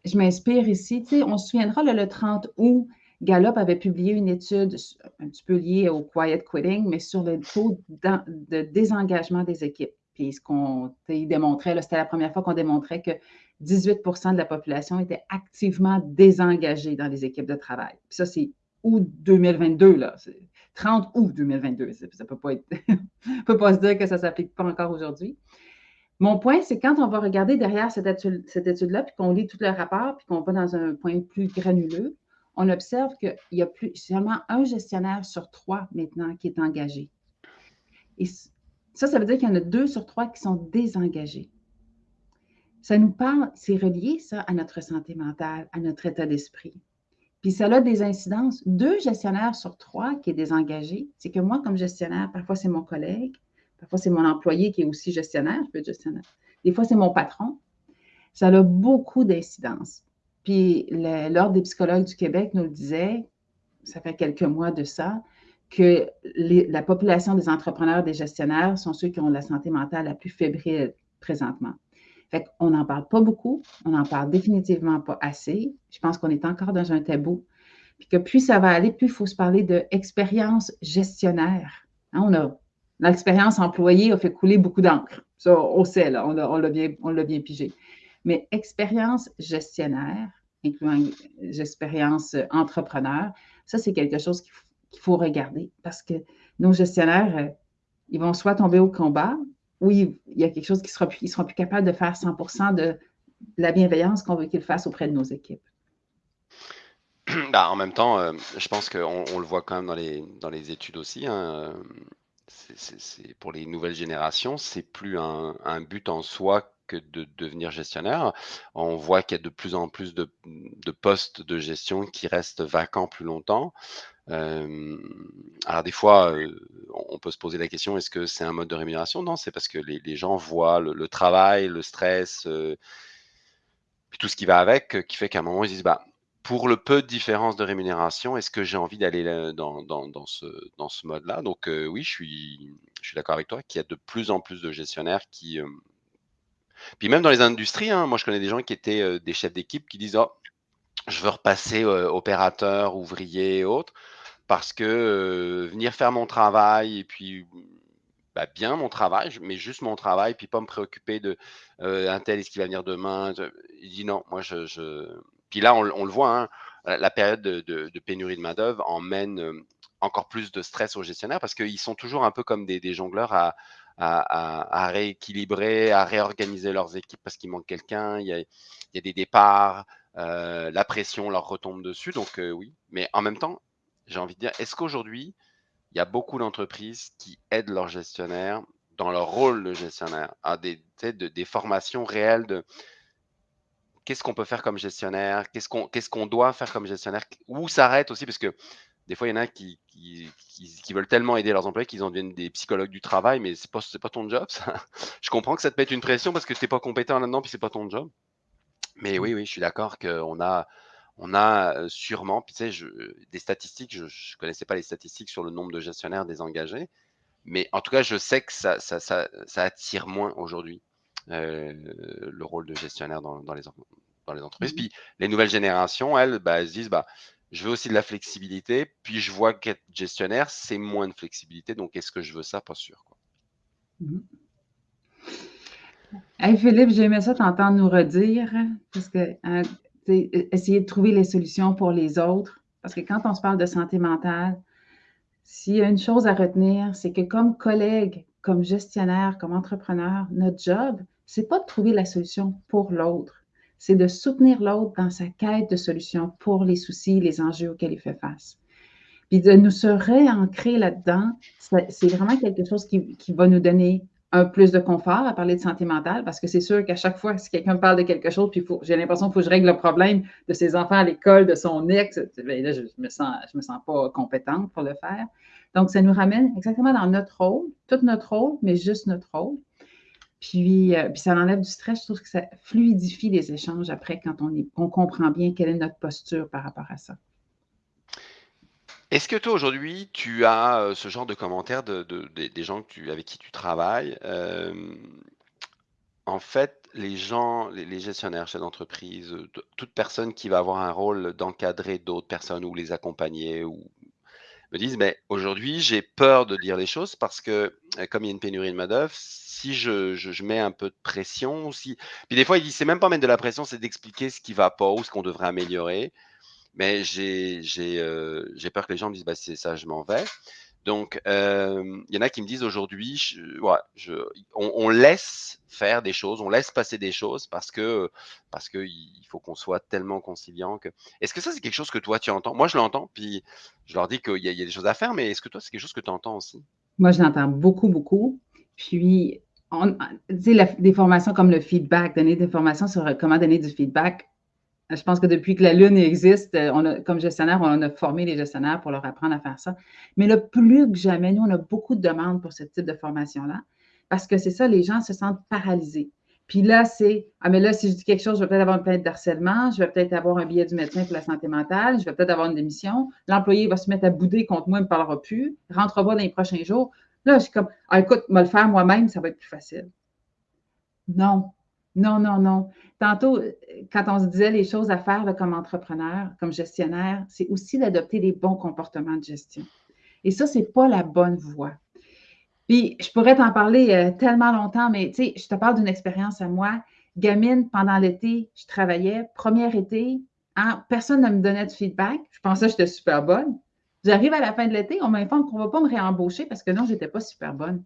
Speaker 2: Je m'inspire ici. On se souviendra, le 30 août, Gallup avait publié une étude un petit peu liée au quiet quitting, mais sur le taux de désengagement des équipes. Puis ce qu'on démontrait, c'était la première fois qu'on démontrait que 18% de la population était activement désengagée dans les équipes de travail. Puis ça, c'est août 2022, là. 30 août 2022. Ça ne peut, pas peut pas se dire que ça ne s'applique pas encore aujourd'hui. Mon point, c'est quand on va regarder derrière cette étude-là, puis qu'on lit tout le rapport, puis qu'on va dans un point plus granuleux, on observe qu'il y a plus, seulement un gestionnaire sur trois maintenant qui est engagé. Et ça, ça veut dire qu'il y en a deux sur trois qui sont désengagés. Ça nous parle, c'est relié, ça, à notre santé mentale, à notre état d'esprit. Puis ça a des incidences. Deux gestionnaires sur trois qui est désengagé, c'est que moi, comme gestionnaire, parfois c'est mon collègue, Parfois, c'est mon employé qui est aussi gestionnaire, je peux être gestionnaire. Des fois, c'est mon patron. Ça a beaucoup d'incidences. Puis l'Ordre des psychologues du Québec nous le disait, ça fait quelques mois de ça, que la population des entrepreneurs, des gestionnaires sont ceux qui ont la santé mentale la plus fébrile présentement. Fait qu'on n'en parle pas beaucoup, on n'en parle définitivement pas assez. Je pense qu'on est encore dans un tabou. Puis que plus ça va aller, plus il faut se parler d'expérience gestionnaire. Hein, on a L'expérience employée a fait couler beaucoup d'encre. Ça, on sait, là, on l'a bien, pigé. Mais expérience gestionnaire, incluant expérience entrepreneur, ça, c'est quelque chose qu'il faut regarder parce que nos gestionnaires, euh, ils vont soit tomber au combat ou il, y a quelque chose qui sera plus, seront plus capables de faire 100% de la bienveillance qu'on veut qu'ils fassent auprès de nos équipes.
Speaker 1: Bah, en même temps, euh, je pense qu'on on le voit quand même dans les, dans les études aussi. Hein, pour les nouvelles générations, c'est plus un, but en soi que de devenir gestionnaire. On voit qu'il y a de plus en plus de, de postes de gestion qui restent vacants plus longtemps. Euh, alors des fois, euh, on peut se poser la question, est-ce que c'est un mode de rémunération? Non, c'est parce que les, gens voient le, travail, le stress, euh, tout ce qui va avec, qui fait qu'à un moment, ils disent, bah, pour le peu de différence de rémunération, est-ce que j'ai envie d'aller dans, dans, ce, dans ce mode-là? Donc euh, oui, je suis, d'accord avec toi qu'il y a de plus en plus de gestionnaires qui... Euh... Puis même dans les industries, hein, moi je connais des gens qui étaient euh, des chefs d'équipe qui disent, oh, je veux repasser euh, opérateur, ouvrier et autres, parce que euh, venir faire mon travail et puis bah, bien mon travail, mais juste mon travail, puis pas me préoccuper de euh, tel, est-ce qu'il va venir demain? Il dit non, moi je... Puis là, on, le voit, hein, la période de, pénurie de main-d'œuvre emmène euh, encore plus de stress aux gestionnaires parce qu'ils sont toujours un peu comme des, jongleurs à, rééquilibrer, à réorganiser leurs équipes parce qu'il manque quelqu'un, il, y a des départs, euh, la pression leur retombe dessus. Donc euh, oui, mais en même temps, j'ai envie de dire, est-ce qu'aujourd'hui, il y a beaucoup d'entreprises qui aident leurs gestionnaires dans leur rôle de gestionnaire, à des, de, des formations réelles de qu'est-ce qu'on peut faire comme gestionnaire, qu'est-ce qu'on qu'est-ce qu'on doit faire comme gestionnaire, où s'arrête aussi, parce que des fois, il y en a qui, qui, qui, qui veulent tellement aider leurs employés qu'ils en deviennent des psychologues du travail, mais c'est pas, pas ton job, ça. Je comprends que ça te mette une pression parce que tu n'es pas compétent là-dedans, puis c'est pas ton job. Mais oui, oui, je suis d'accord qu'on a, on a sûrement, puis tu sais, je, des statistiques, je ne connaissais pas les statistiques sur le nombre de gestionnaires désengagés, mais en tout cas, je sais que ça, ça, ça, ça attire moins aujourd'hui euh, le rôle de gestionnaire dans, dans, les, dans les entreprises. Mmh. Puis les nouvelles générations, elles, bah, elles se disent, bah, je veux aussi de la flexibilité, puis je vois qu'être gestionnaire, c'est moins de flexibilité, donc est-ce que je veux ça? Pas sûr. Quoi.
Speaker 2: Mmh. Hey Philippe, j'aimais ça t'entendre nous redire, parce que hein, essayer de trouver les solutions pour les autres. Parce que quand on se parle de santé mentale, s'il y a une chose à retenir, c'est que comme collègue, comme gestionnaire, comme entrepreneur, notre job, c'est pas de trouver la solution pour l'autre, c'est de soutenir l'autre dans sa quête de solutions pour les soucis, les enjeux auxquels il fait face. Puis de nous se réancrer là-dedans, c'est vraiment quelque chose qui, qui va nous donner un plus de confort à parler de santé mentale parce que c'est sûr qu'à chaque fois, si quelqu'un parle de quelque chose, puis j'ai l'impression qu'il faut que je règle le problème de ses enfants à l'école, de son ex, bien là, je ne me, sens, je me sens pas compétente pour le faire. Donc, ça nous ramène exactement dans notre rôle, tout notre rôle, mais juste notre rôle. Puis, euh, puis ça enlève du stress. Je trouve que ça fluidifie les échanges après quand on, est, comprend bien quelle est notre posture par rapport à ça.
Speaker 1: Est-ce que toi, aujourd'hui, tu as ce genre de commentaires de, de, de- des gens avec qui tu travailles? Euh, en fait, les gens, les, les gestionnaires, chefs d'entreprise, euh, toute personne qui va avoir un rôle d'encadrer d'autres personnes ou les accompagner ou me disent, mais aujourd'hui, j'ai peur de dire les choses parce que euh, comme il y a une pénurie de main-d'œuvre, si je, je, mets un peu de pression, si... Puis des fois, ils disent, c'est même pas mettre de la pression, c'est d'expliquer ce qui va pas ou ce qu'on devrait améliorer. Mais j'ai euh, peur que les gens me disent bah, c'est ça, je m'en vais. Donc, euh, il y en a qui me disent aujourd'hui, on, laisse faire des choses, on laisse passer des choses parce que parce faut qu'on soit tellement conciliant que. Est-ce que ça c'est quelque chose que toi tu entends? Moi je l'entends, puis je leur dis qu'il y, a des choses à faire, mais est-ce que toi c'est quelque chose que tu entends aussi?
Speaker 2: Moi je l'entends beaucoup beaucoup. Puis, on, sais, des formations comme le feedback, donner des formations sur comment donner du feedback je pense que depuis que la Lune existe, euh, on a, comme gestionnaire, on a formé les gestionnaires pour leur apprendre à faire ça. Mais le plus que jamais, nous, on a beaucoup de demandes pour ce type de formation-là, parce que c'est ça, les gens se sentent paralysés. Puis là, c'est, ah, mais là, si je dis quelque chose, je vais peut-être avoir une plainte d'harcèlement, je vais peut-être avoir un billet du médecin pour la santé mentale, je vais peut-être avoir une démission, l'employé va se mettre à bouder contre moi, il ne me parlera plus, rentrera pas dans les prochains jours. Là, je suis comme, ah, écoute, me le faire moi-même, ça va être plus facile. Non, non, non, non. Tantôt, quand on se disait les choses à faire comme entrepreneur, comme gestionnaire, c'est aussi d'adopter des bons comportements de gestion. Et ça, ce n'est pas la bonne voie. Puis, je pourrais t'en parler euh, tellement longtemps, mais tu sais, je te parle d'une expérience à moi. Gamine, pendant l'été, je travaillais. Premier été, hein, personne ne me donnait de feedback. Je pensais que j'étais super bonne. J'arrive à la fin de l'été, on m'informe qu'on ne va pas me réembaucher parce que non, je n'étais pas super bonne.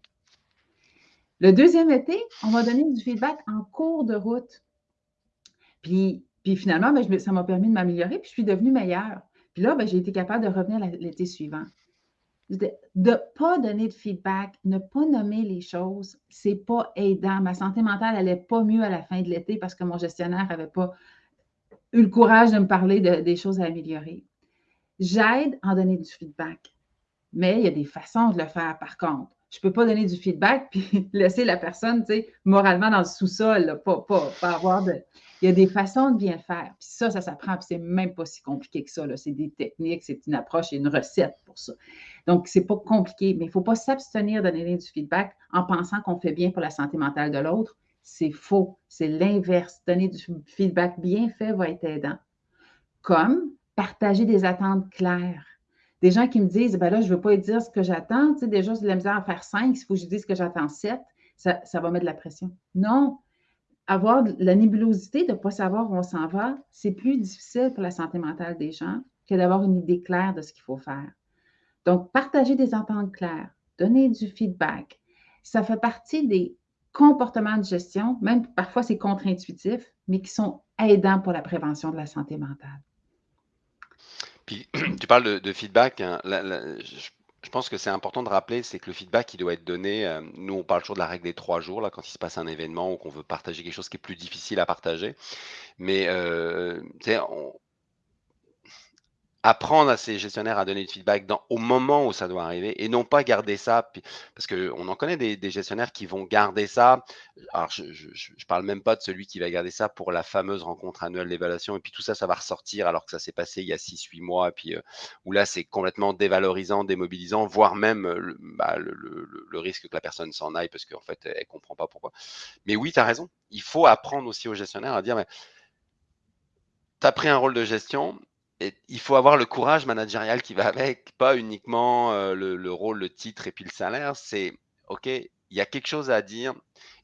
Speaker 2: Le deuxième été, on va donner du feedback en cours de route. Puis, finalement, ben, ça m'a permis de m'améliorer, puis je suis devenue meilleure. Puis là, ben, j'ai été capable de revenir l'été suivant. de ne pas donner de feedback, ne pas nommer les choses, c'est pas aidant. Ma santé mentale n'allait pas mieux à la fin de l'été parce que mon gestionnaire n'avait pas eu le courage de me parler des choses à améliorer. J'aide en donner du feedback, mais il y a des façons de le faire par contre. Je ne peux pas donner du feedback puis laisser la personne, tu sais, moralement dans le sous-sol, pas, pas, pas avoir de, il y a des façons de bien faire. Puis ça, ça s'apprend, puis c'est même pas si compliqué que ça. C'est des techniques, c'est une approche et une recette pour ça. Donc, c'est pas compliqué, mais il ne faut pas s'abstenir de donner du feedback en pensant qu'on fait bien pour la santé mentale de l'autre. C'est faux. C'est l'inverse. Donner du feedback bien fait va être aidant. Comme partager des attentes claires. Des gens qui me disent, ben là, je ne veux pas dire ce que j'attends. Tu sais, déjà, c'est de la misère à faire cinq. S'il faut que je dise ce que j'attends sept, ça, ça va mettre de la pression. Non, avoir la nébulosité de ne pas savoir où on s'en va, c'est plus difficile pour la santé mentale des gens que d'avoir une idée claire de ce qu'il faut faire. Donc, partager des ententes claires, donner du feedback, ça fait partie des comportements de gestion, même parfois c'est contre-intuitif, mais qui sont aidants pour la prévention de la santé mentale.
Speaker 1: Tu parles de, feedback. Hein, je pense que c'est important de rappeler, c'est que le feedback, il doit être donné. Euh, nous, on parle toujours de la règle des trois jours, là, quand il se passe un événement ou qu'on veut partager quelque chose qui est plus difficile à partager. Mais, euh, on, apprendre à ses gestionnaires à donner du feedback dans, au moment où ça doit arriver et non pas garder ça. Parce qu'on en connaît des, gestionnaires qui vont garder ça. Alors, je ne parle même pas de celui qui va garder ça pour la fameuse rencontre annuelle d'évaluation et puis tout ça, ça va ressortir alors que ça s'est passé il y a 6-8 mois. Et puis, euh, où là, c'est complètement dévalorisant, démobilisant, voire même euh, bah, le, le, risque que la personne s'en aille parce qu'en fait, elle ne comprend pas pourquoi. Mais oui, tu as raison. Il faut apprendre aussi aux gestionnaires à dire, mais, tu as pris un rôle de gestion, il faut avoir le courage managérial qui va avec, pas uniquement euh, le, rôle, le titre et puis le salaire. C'est OK, il y a quelque chose à dire.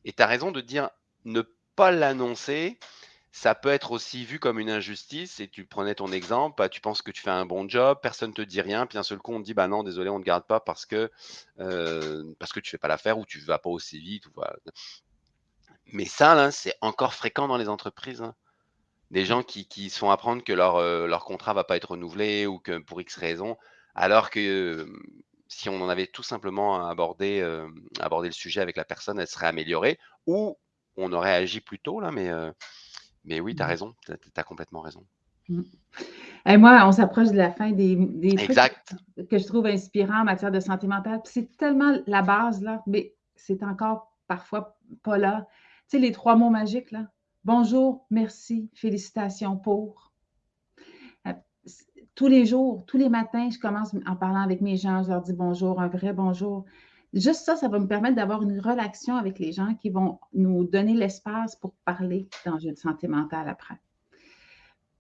Speaker 1: Et tu as raison de dire ne pas l'annoncer. Ça peut être aussi vu comme une injustice. Et tu prenais ton exemple, bah, tu penses que tu fais un bon job, personne ne te dit rien, puis un seul coup on te dit bah non, désolé, on ne te garde pas parce que euh, parce tu fais pas l'affaire ou tu vas pas aussi vite. Mais ça, là, c'est encore fréquent dans les entreprises. Hein. Des gens qui, qui se font apprendre que leur, euh, leur contrat va pas être renouvelé ou que pour X raison, alors que si on en avait tout simplement abordé, abordé le sujet avec la personne, elle serait améliorée ou on aurait agi plus tôt là, mais, mais oui, tu as mmh. raison, tu as, complètement raison.
Speaker 2: Mmh. Et moi, on s'approche de la fin des, des trucs que je trouve inspirants en matière de santé mentale. C'est tellement la base, là, mais c'est encore parfois pas là. Tu sais, les trois mots magiques, là, Bonjour, merci, félicitations pour. Euh, tous les jours, tous les matins, je commence en parlant avec mes gens, je leur dis bonjour, un vrai bonjour. Juste ça, ça va me permettre d'avoir une relation avec les gens qui vont nous donner l'espace pour parler d'enjeux de santé mentale après.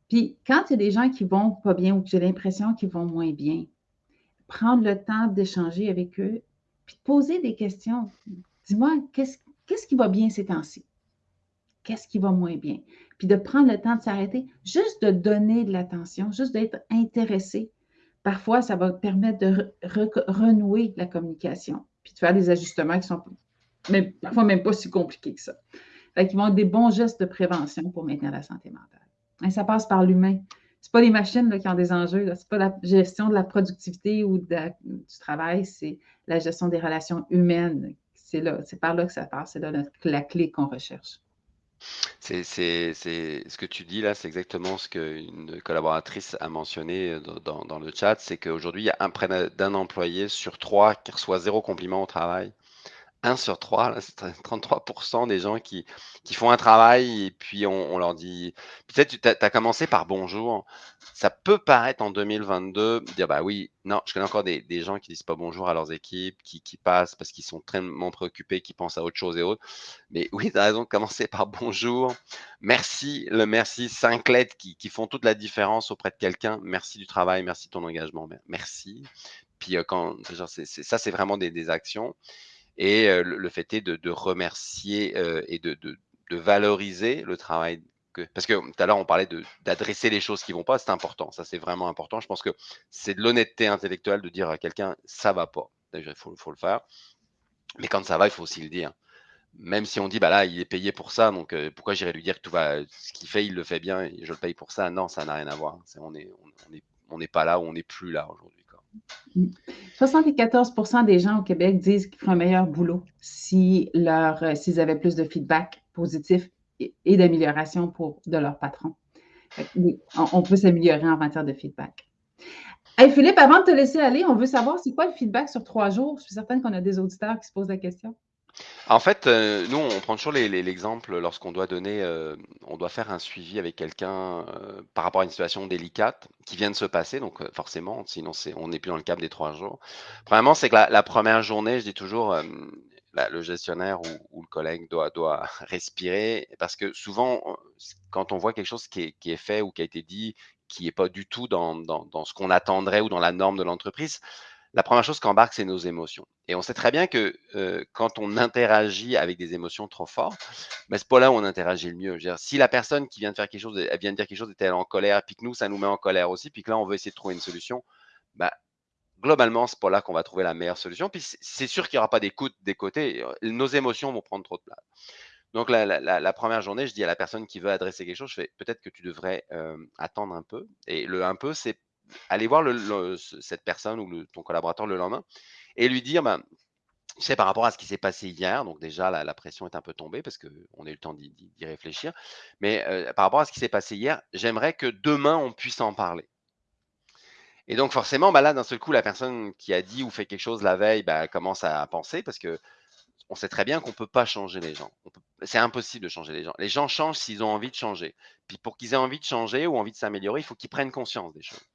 Speaker 2: Puis, quand il y a des gens qui vont pas bien ou que j'ai l'impression qu'ils vont moins bien, prendre le temps d'échanger avec eux, puis poser des questions. Dis-moi, qu'est-ce qui va bien ces temps-ci? Qu'est-ce qui va moins bien. Puis de prendre le temps de s'arrêter, juste de donner de l'attention, juste d'être intéressé. Parfois, ça va permettre de renouer la communication, puis de faire des ajustements qui sont parfois même pas si compliqués que ça. Fait qu'ils vont être des bons gestes de prévention pour maintenir la santé mentale. Ça passe par l'humain. Ce pas les machines qui ont des enjeux, ce n'est pas la gestion de la productivité ou du travail, c'est la gestion des relations humaines. C'est c'est par là que ça passe, c'est là la clé qu'on recherche.
Speaker 1: C'est ce que tu dis là, c'est exactement ce qu'une collaboratrice a mentionné euh, dans le chat, c'est qu'aujourd'hui, il y a un près d'un employé sur trois qui reçoit zéro compliment au travail. 1 sur 3, c'est 33% des gens qui, qui font un travail et puis on, leur dit. Peut-être tu as, commencé par bonjour. Ça peut paraître en 2022, dire bah oui, non, je connais encore des, des gens qui disent pas bonjour à leurs équipes, qui, qui passent parce qu'ils sont très préoccupés, qui pensent à autre chose et autres. Mais oui, tu as raison de commencer par bonjour. Merci, le merci, cinq lettres qui, qui font toute la différence auprès de quelqu'un. Merci du travail, merci de ton engagement, merci. Puis euh, quand, genre, ça, c'est vraiment des actions. Et le, fait est de, remercier et de, valoriser le travail. Que, parce que tout à l'heure, on parlait d'adresser les choses qui vont pas, c'est important. Ça, c'est vraiment important. Je pense que c'est de l'honnêteté intellectuelle de dire à quelqu'un, ça va pas. Déjà, il faut, le faire. Mais quand ça va, il faut aussi le dire. Même si on dit, bah là, il est payé pour ça, donc pourquoi j'irais lui dire que tout va, ce qu'il fait, il le fait bien et je le paye pour ça? Non, ça n'a rien à voir. on n'est pas là on n'est plus là aujourd'hui.
Speaker 2: 74% des gens au Québec disent qu'ils feraient un meilleur boulot leur, s'ils avaient plus de feedback positif et, d'amélioration de leur patron. on, peut s'améliorer en matière de feedback. Hey Philippe, avant de te laisser aller, on veut savoir c'est quoi le feedback sur trois jours? Je suis certaine qu'on a des auditeurs qui se posent la question.
Speaker 1: En fait, euh, nous, on prend toujours l'exemple lorsqu'on doit donner, euh, on doit faire un suivi avec quelqu'un euh, par rapport à une situation délicate qui vient de se passer. Donc, forcément, sinon, on n'est plus dans le cadre des trois jours. Premièrement, c'est que la, première journée, je dis toujours, le gestionnaire ou, le collègue doit, respirer parce que souvent, quand on voit quelque chose qui est, fait ou qui a été dit qui n'est pas du tout dans ce qu'on attendrait ou dans la norme de l'entreprise, la première chose qu'embarque, c'est nos émotions. Et on sait très bien que euh, quand on interagit avec des émotions trop fortes, ben, c'est pas là où on interagit le mieux. si la personne qui vient de faire quelque chose, elle vient de dire quelque chose, était en colère, puis que nous, ça nous met en colère aussi, puis que là, on veut essayer de trouver une solution, ben, globalement, c'est pas là qu'on va trouver la meilleure solution. Puis c'est sûr qu'il n'y aura pas d'écoute des côtés. Nos émotions vont prendre trop de place. Donc, la, première journée, je dis à la personne qui veut adresser quelque chose, je fais peut-être que tu devrais euh, attendre un peu. Et le un peu, c'est aller voir cette personne ou ton collaborateur le lendemain et lui dire, ben, tu sais, par rapport à ce qui s'est passé hier, donc déjà la, pression est un peu tombée parce qu'on a eu le temps d'y réfléchir, mais euh, par rapport à ce qui s'est passé hier, j'aimerais que demain on puisse en parler. Et donc forcément, ben là, d'un seul coup, la personne qui a dit ou fait quelque chose la veille ben, commence à penser parce que on sait très bien qu'on ne peut pas changer les gens. C'est impossible de changer les gens. Les gens changent s'ils ont envie de changer. Puis pour qu'ils aient envie de changer ou envie de s'améliorer, il faut qu'ils prennent conscience des choses.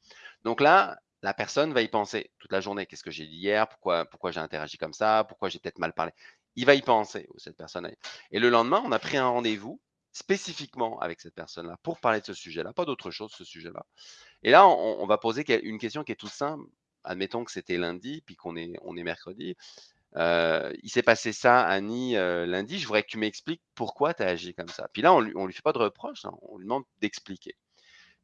Speaker 1: Donc là, la personne va y penser toute la journée. Qu'est-ce que j'ai dit hier? Pourquoi, pourquoi j'ai interagi comme ça? Pourquoi j'ai peut-être mal parlé? Il va y penser, cette personne. Et le lendemain, on a pris un rendez-vous spécifiquement avec cette personne-là pour parler de ce sujet-là, pas d'autre chose, ce sujet-là. Et là, on, va poser une question qui est toute simple. Admettons que c'était lundi, puis qu'on est, mercredi. Euh, il s'est passé ça, Annie, euh, lundi. Je voudrais que tu m'expliques pourquoi tu as agi comme ça. Puis là, on ne lui, lui fait pas de reproche, hein, on lui demande d'expliquer.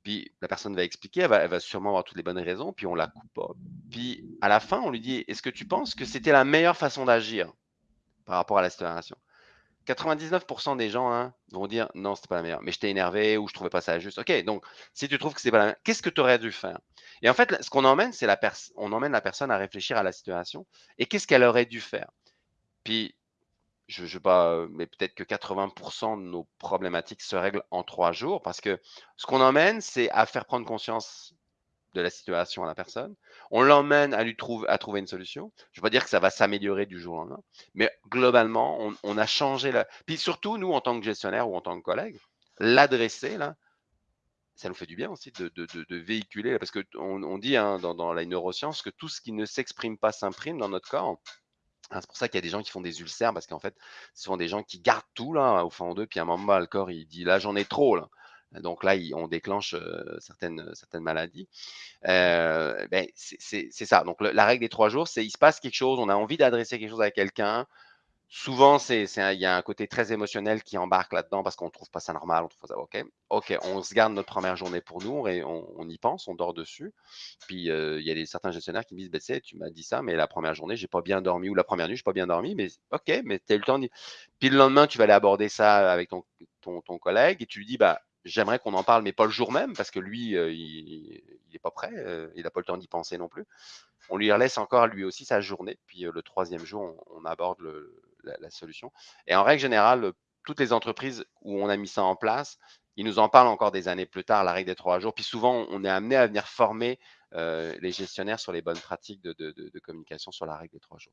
Speaker 1: Puis la personne va expliquer, elle va, sûrement avoir toutes les bonnes raisons, puis on la coupe. Puis à la fin, on lui dit Est-ce que tu penses que c'était la meilleure façon d'agir par rapport à la situation? 99% des gens hein, vont dire non, c'était pas la meilleure, mais j'étais énervé ou je trouvais pas ça juste. Ok, donc si tu trouves que c'est pas la meilleure, qu'est-ce que tu aurais dû faire? Et en fait, ce qu'on emmène, c'est la personne, on emmène la personne à réfléchir à la situation et qu'est-ce qu'elle aurait dû faire? Je pas, mais peut-être que 80% de nos problématiques se règlent en trois jours parce que ce qu'on emmène, c'est à faire prendre conscience de la situation à la personne. On l'emmène à lui trouver, à trouver une solution. Je ne veux pas dire que ça va s'améliorer du jour au lendemain, mais globalement, on, a changé la. Puis surtout, nous, en tant que gestionnaire ou en tant que collègue, l'adresser, là, ça nous fait du bien aussi de, véhiculer, parce qu'on on dit hein, dans, dans la neuroscience que tout ce qui ne s'exprime pas s'imprime dans notre corps. Ah, c'est pour ça qu'il y a des gens qui font des ulcères parce qu'en fait, ce sont des gens qui gardent tout là au fond d'eux, puis à un moment, le corps il dit là j'en ai trop là. Donc là, on déclenche certaines, certaines maladies. ben, c'est ça. Donc la règle des trois jours, c'est il se passe quelque chose, on a envie d'adresser quelque chose à quelqu'un, souvent, c'est, il y a un côté très émotionnel qui embarque là-dedans parce qu'on ne trouve pas ça normal, on trouve ça OK. OK, on se garde notre première journée pour nous et on, y pense, on dort dessus. Puis euh, il y a des, certains gestionnaires qui me disent, ben, tu m'as dit ça, mais la première journée, j'ai pas bien dormi ou la première nuit, j'ai pas bien dormi, mais OK, mais tu as eu le temps. De... Puis le lendemain, tu vas aller aborder ça avec ton, collègue et tu lui dis, bah, j'aimerais qu'on en parle, mais pas le jour même parce que lui, euh, il n'est pas prêt, euh, il n'a pas le temps d'y penser non plus. On lui laisse encore lui aussi sa journée, puis le troisième jour, on aborde le, la, solution. Et en règle générale, toutes les entreprises où on a mis ça en place, ils nous en parlent encore des années plus tard, la règle des trois jours. Puis souvent, on est amené à venir former euh, les gestionnaires sur les bonnes pratiques de, communication sur la règle des trois jours.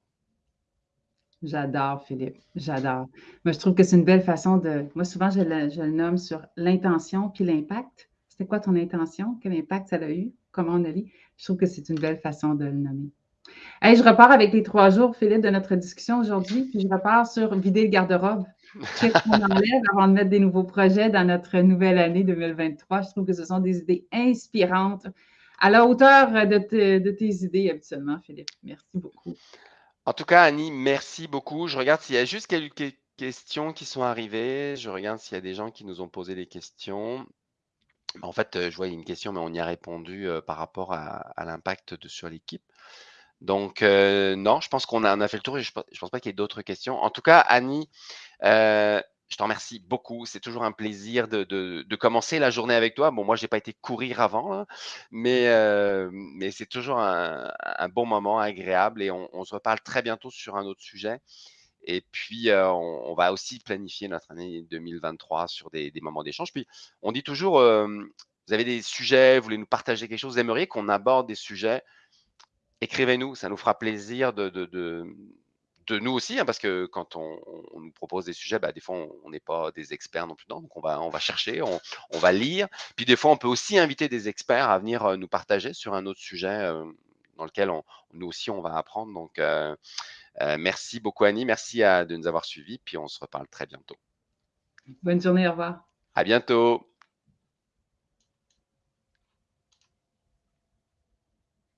Speaker 2: J'adore, Philippe. J'adore. Moi, je trouve que c'est une belle façon de. Moi, souvent, je le, nomme sur l'intention puis l'impact. C'était quoi ton intention? Quel impact ça a eu? Comment on a vu? Je trouve que c'est une belle façon de le nommer je repars avec les trois jours, Philippe, de notre discussion aujourd'hui, puis je repars sur vider le garde-robe. Qu'est-ce qu'on enlève avant de mettre des nouveaux projets dans notre nouvelle année 2023? Je trouve que ce sont des idées inspirantes, à la hauteur de, tes idées habituellement, Philippe. Merci beaucoup.
Speaker 1: En tout cas, Annie, merci beaucoup. Je regarde s'il y a juste quelques questions qui sont arrivées. Je regarde s'il y a des gens qui nous ont posé des questions. En fait, euh, je vois une question, mais on y a répondu euh, par rapport à, l'impact sur l'équipe. Donc, euh, non, je pense qu'on a, fait le tour et je ne pense pas qu'il y ait d'autres questions. En tout cas, Annie, euh, je t'en remercie beaucoup. C'est toujours un plaisir de commencer la journée avec toi. Bon, moi, j'ai pas été courir avant, hein, mais heu, mais c'est toujours un bon moment agréable et on se reparle très bientôt sur un autre sujet et puis, on va aussi planifier notre année 2023 sur des moments d'échange. Puis, on dit toujours, vous avez des sujets, vous voulez nous partager quelque chose, vous aimeriez qu'on aborde des sujets, écrivez-nous, ça nous fera plaisir de de de de nous aussi, hein, parce que quand on on nous propose des sujets, bah, des fois, on n'est pas des experts non plus dedans, donc on va on va chercher, on on va lire. Puis des fois, on peut aussi inviter des experts à venir, heu, nous partager sur un autre sujet, hem, dans lequel on nous aussi, on va apprendre. Donc, heu, merci beaucoup Annie, merci à de nous avoir suivis, puis on se reparle très bientôt.
Speaker 2: Bonne journée, au revoir.
Speaker 1: À bientôt.